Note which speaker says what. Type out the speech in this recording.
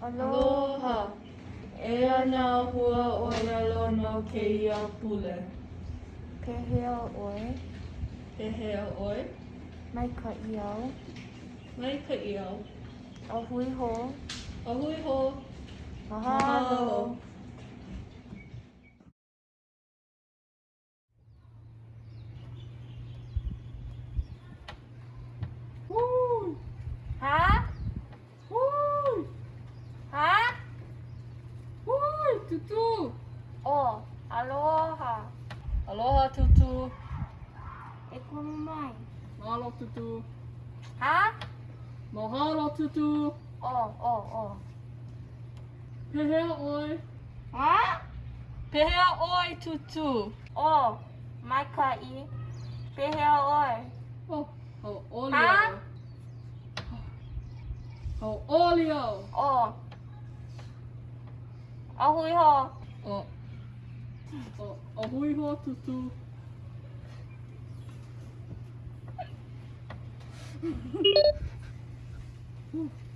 Speaker 1: Aloha! E ana hua o ia lono ke ia pule.
Speaker 2: Pehea oi.
Speaker 1: Pehea oi.
Speaker 2: Mai ka iau.
Speaker 1: Mai ka iau.
Speaker 2: Ahui ho.
Speaker 1: Ahui ho.
Speaker 2: Mahalo.
Speaker 1: Mahalo.
Speaker 2: Oh, aloha.
Speaker 1: Aloha tutu.
Speaker 2: E kunu mai.
Speaker 1: Mahalo tutu.
Speaker 2: Ha?
Speaker 1: Mahalo tutu.
Speaker 2: Oh, oh, oh.
Speaker 1: Pehea oi.
Speaker 2: Ha?
Speaker 1: Pehea oi tutu.
Speaker 2: Oh, mai ka i. Pehea oi.
Speaker 1: Oh, ho olio.
Speaker 2: Ha?
Speaker 1: Ho olio.
Speaker 2: Oh. A hui ho.
Speaker 1: Oh. 어, 어호이 호아 투투. 후.